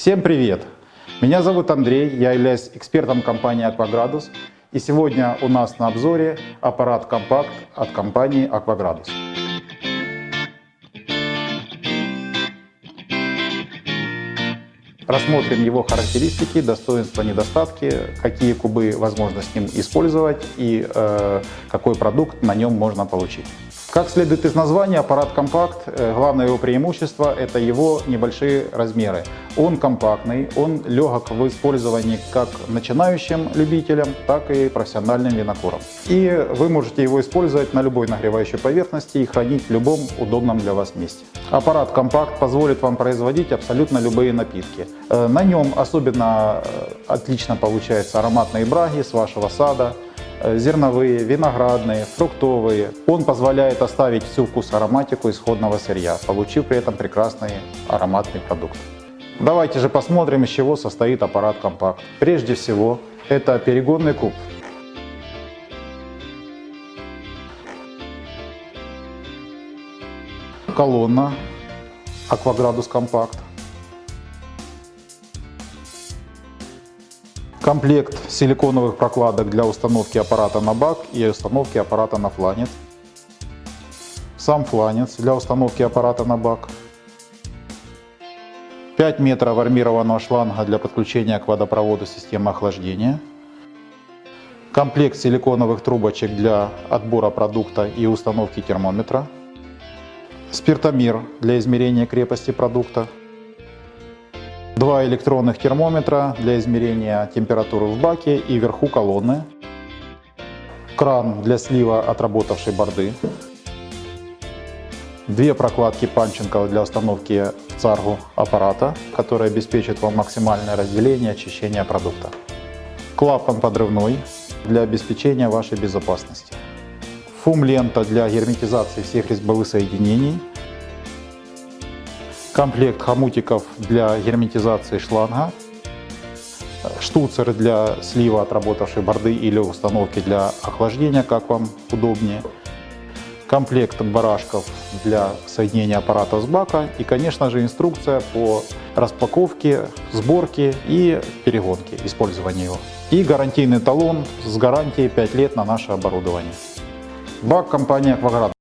Всем привет! Меня зовут Андрей, я являюсь экспертом компании Aquagradus. И сегодня у нас на обзоре аппарат компакт от компании Aquagradus. Рассмотрим его характеристики, достоинства, недостатки, какие кубы возможно с ним использовать и э, какой продукт на нем можно получить. Как следует из названия, аппарат компакт, э, главное его преимущество – это его небольшие размеры. Он компактный, он легок в использовании как начинающим любителям, так и профессиональным винокурам. И вы можете его использовать на любой нагревающей поверхности и хранить в любом удобном для вас месте. Аппарат компакт позволит вам производить абсолютно любые напитки. Э, на нем особенно э, отлично получаются ароматные браги с вашего сада, зерновые, виноградные, фруктовые. Он позволяет оставить всю вкус ароматику исходного сырья, получив при этом прекрасный ароматный продукт. Давайте же посмотрим, из чего состоит аппарат компакт. Прежде всего, это перегонный куб. Колонна Акваградус компакт. Комплект силиконовых прокладок для установки аппарата на бак и установки аппарата на фланец. Сам фланец для установки аппарата на бак. 5 метров армированного шланга для подключения к водопроводу системы охлаждения. Комплект силиконовых трубочек для отбора продукта и установки термометра. Спиртомер для измерения крепости продукта. Два электронных термометра для измерения температуры в баке и вверху колонны. Кран для слива отработавшей борды. Две прокладки панченков для установки царгу аппарата, которые обеспечат вам максимальное разделение и очищение продукта. Клапан подрывной для обеспечения вашей безопасности. Фум-лента для герметизации всех резьбовых соединений комплект хомутиков для герметизации шланга, штуцер для слива отработавшей борды или установки для охлаждения, как вам удобнее, комплект барашков для соединения аппарата с бака и, конечно же, инструкция по распаковке, сборке и перегонке, использования его. И гарантийный талон с гарантией 5 лет на наше оборудование. Бак компания Акваград.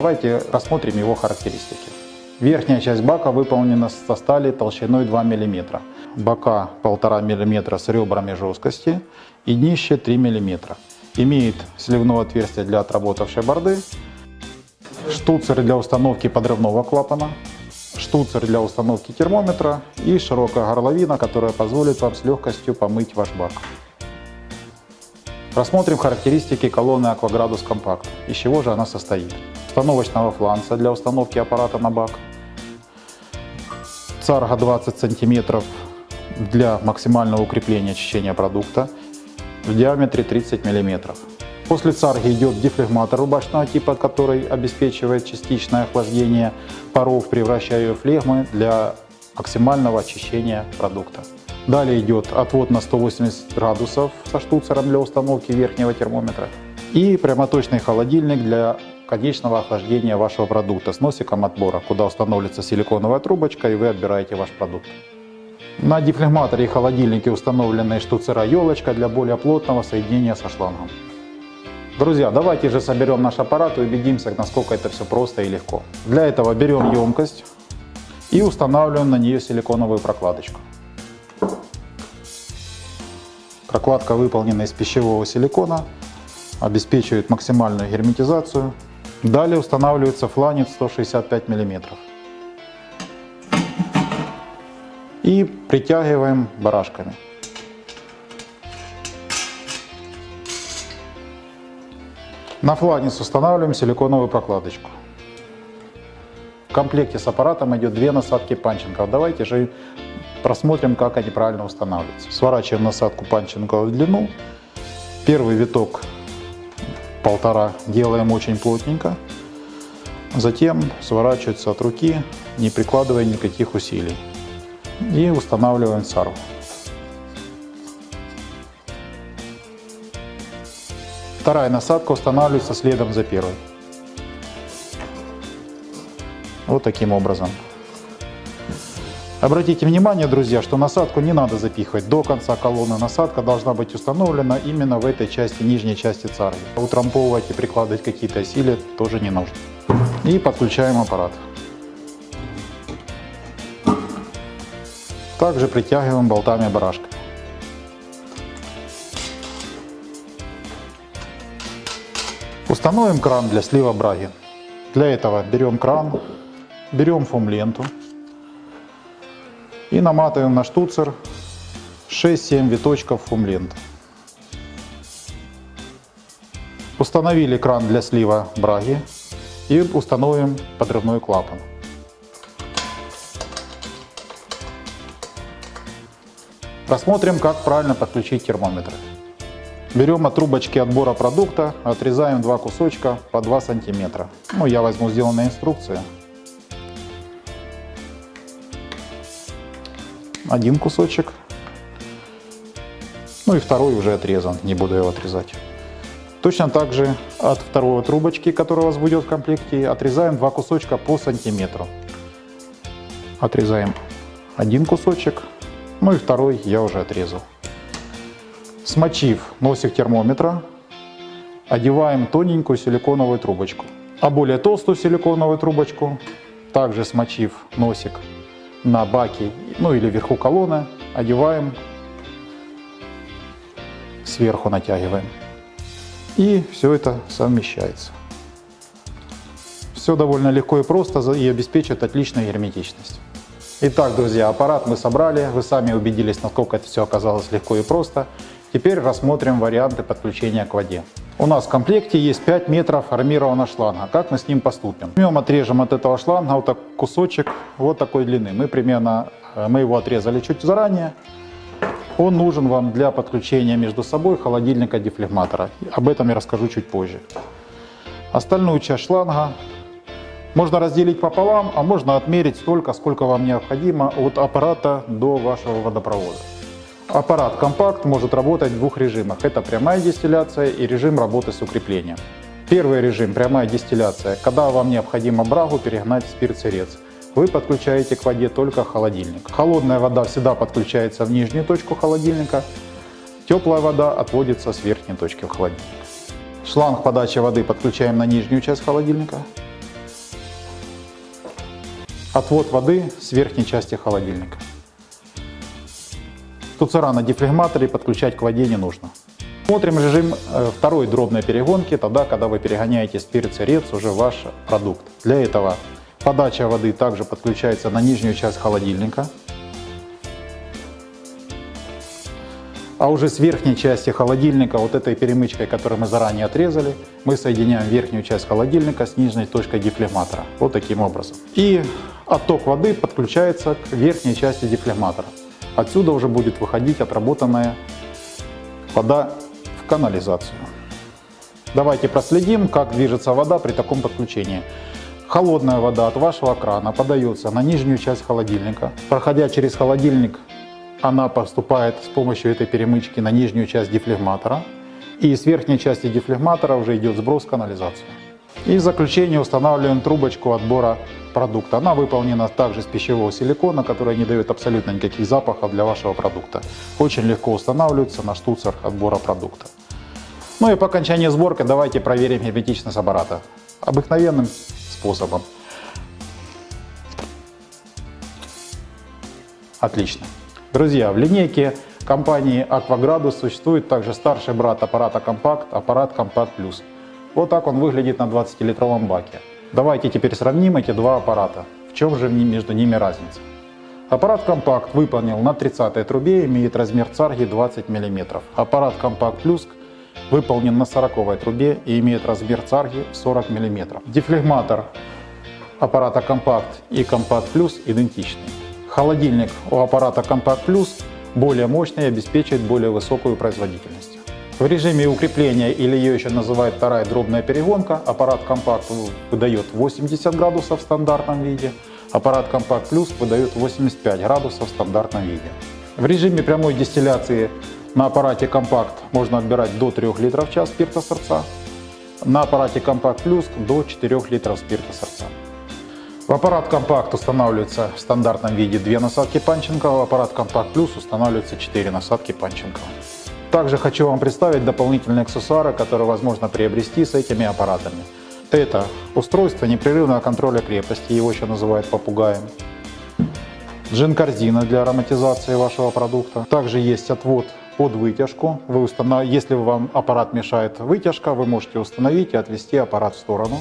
Давайте рассмотрим его характеристики. Верхняя часть бака выполнена со стали толщиной 2 мм. Бока 1,5 мм с ребрами жесткости и днище 3 мм. Имеет сливное отверстие для отработавшей борды, штуцер для установки подрывного клапана, штуцер для установки термометра и широкая горловина, которая позволит вам с легкостью помыть ваш бак. Рассмотрим характеристики колонны Aquagradus Compact. Из чего же она состоит. Установочного фланца для установки аппарата на бак, царга 20 сантиметров для максимального укрепления очищения продукта в диаметре 30 мм. После царги идет дефлегматор рубашного типа, который обеспечивает частичное охлаждение паров, превращая ее в флегмы для максимального очищения продукта. Далее идет отвод на 180 градусов со штуцером для установки верхнего термометра и прямоточный холодильник для конечного охлаждения вашего продукта с носиком отбора, куда установится силиконовая трубочка и вы отбираете ваш продукт. На дефлегматоре и холодильнике установлены штуцера елочка для более плотного соединения со шлангом. Друзья, давайте же соберем наш аппарат и убедимся, насколько это все просто и легко. Для этого берем емкость и устанавливаем на нее силиконовую прокладочку. Прокладка выполнена из пищевого силикона, обеспечивает максимальную герметизацию Далее устанавливается фланец 165 мм. И притягиваем барашками. На фланец устанавливаем силиконовую прокладочку. В комплекте с аппаратом идет две насадки панчингов. Давайте же просмотрим, как они правильно устанавливаются. Сворачиваем насадку панчинга в длину. Первый виток полтора делаем очень плотненько. Затем сворачивается от руки, не прикладывая никаких усилий. И устанавливаем сару. Вторая насадка устанавливается следом за первой. Вот таким образом. Обратите внимание, друзья, что насадку не надо запихивать до конца колонны. Насадка должна быть установлена именно в этой части, нижней части царги. Утрамповывать и прикладывать какие-то силы тоже не нужно. И подключаем аппарат. Также притягиваем болтами барашка. Установим кран для слива браги. Для этого берем кран, берем фум-ленту и наматываем на штуцер 6-7 виточков фум-ленты. Установили кран для слива браги и установим подрывной клапан. Рассмотрим, как правильно подключить термометр. Берем от трубочки отбора продукта, отрезаем два кусочка по 2 сантиметра. Ну, я возьму сделанные инструкции. Один кусочек. Ну и второй уже отрезан, не буду его отрезать. Точно так же от второй трубочки, которая у вас будет в комплекте, отрезаем два кусочка по сантиметру. Отрезаем один кусочек, ну и второй я уже отрезал. Смочив носик термометра, одеваем тоненькую силиконовую трубочку. А более толстую силиконовую трубочку, также смочив носик на баке, ну или вверху колонны, одеваем, сверху натягиваем. И все это совмещается. Все довольно легко и просто и обеспечивает отличную герметичность. Итак, друзья, аппарат мы собрали, вы сами убедились, насколько это все оказалось легко и просто. Теперь рассмотрим варианты подключения к воде. У нас в комплекте есть 5 метров армированного шланга. Как мы с ним поступим? Возьмем, отрежем от этого шланга вот так кусочек вот такой длины. Мы примерно, э, мы его отрезали чуть заранее. Он нужен вам для подключения между собой холодильника дефлегматора. Об этом я расскажу чуть позже. Остальную часть шланга можно разделить пополам, а можно отмерить столько, сколько вам необходимо от аппарата до вашего водопровода. Аппарат компакт может работать в двух режимах. Это прямая дистилляция и режим работы с укреплением. Первый режим – прямая дистилляция, когда вам необходимо брагу перегнать в спирт-сырец. Вы подключаете к воде только холодильник. Холодная вода всегда подключается в нижнюю точку холодильника, теплая вода отводится с верхней точки в холодильник. Шланг подачи воды подключаем на нижнюю часть холодильника. Отвод воды с верхней части холодильника. Туцера на дефлегматоре подключать к воде не нужно. Смотрим режим э, второй дробной перегонки, тогда, когда вы перегоняете спирт сырец уже ваш продукт. Для этого подача воды также подключается на нижнюю часть холодильника. А уже с верхней части холодильника, вот этой перемычкой, которую мы заранее отрезали, мы соединяем верхнюю часть холодильника с нижней точкой дефлегматора. Вот таким образом. И отток воды подключается к верхней части дефлегматора. Отсюда уже будет выходить отработанная вода в канализацию. Давайте проследим, как движется вода при таком подключении. Холодная вода от вашего крана подается на нижнюю часть холодильника. Проходя через холодильник, она поступает с помощью этой перемычки на нижнюю часть дефлегматора. И с верхней части дефлегматора уже идет сброс в канализацию. И в заключение устанавливаем трубочку отбора продукта. Она выполнена также из пищевого силикона, который не дает абсолютно никаких запахов для вашего продукта. Очень легко устанавливается на штуцер отбора продукта. Ну и по окончании сборки давайте проверим герметичность аппарата. Обыкновенным способом. Отлично. Друзья, в линейке компании Aquagradus существует также старший брат аппарата Compact, аппарат Compact Plus. Вот так он выглядит на 20-литровом баке. Давайте теперь сравним эти два аппарата. В чем же между ними разница? Аппарат Compact выполнил на 30 трубе, имеет размер царги 20 мм. Аппарат Compact Plus выполнен на 40 трубе и имеет размер царги 40 мм. Дефлегматор аппарата Compact и Compact Plus идентичны. Холодильник у аппарата Compact Plus более мощный и обеспечивает более высокую производительность. В режиме укрепления, или ее еще называют вторая дробная перегонка, аппарат Compact выдает 80 градусов в стандартном виде, аппарат Compact Plus выдает 85 градусов в стандартном виде. В режиме прямой дистилляции на аппарате Compact можно отбирать до 3 литров в час спирта сорца, на аппарате Compact Plus до 4 литров спирта сорца. В аппарат Компакт устанавливается в стандартном виде две насадки Панченкова, в аппарат Компакт Плюс устанавливается 4 насадки Панченкова. Также хочу вам представить дополнительные аксессуары, которые возможно приобрести с этими аппаратами. Это устройство непрерывного контроля крепости, его еще называют попугаем. Джин-корзина для ароматизации вашего продукта. Также есть отвод под вытяжку. Вы установ... Если вам аппарат мешает вытяжка, вы можете установить и отвести аппарат в сторону.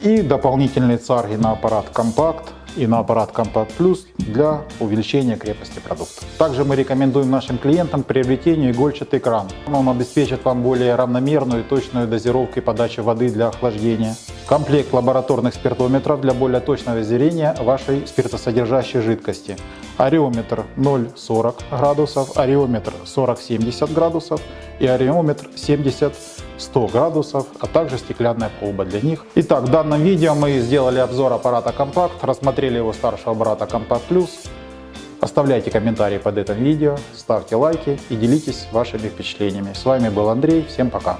И дополнительные царги на аппарат компакт и на аппарат Compact Plus для увеличения крепости продукта. Также мы рекомендуем нашим клиентам к приобретению игольчатый кран. Он обеспечит вам более равномерную и точную дозировку и подачу воды для охлаждения. Комплект лабораторных спиртометров для более точного измерения вашей спиртосодержащей жидкости. Ареометр 0,40 градусов, ареометр 40-70 градусов и ареометр 70 100 градусов, а также стеклянная колба для них. Итак, в данном видео мы сделали обзор аппарата Compact, рассмотрели его старшего брата Compact Plus. Оставляйте комментарии под этим видео, ставьте лайки и делитесь вашими впечатлениями. С вами был Андрей, всем пока!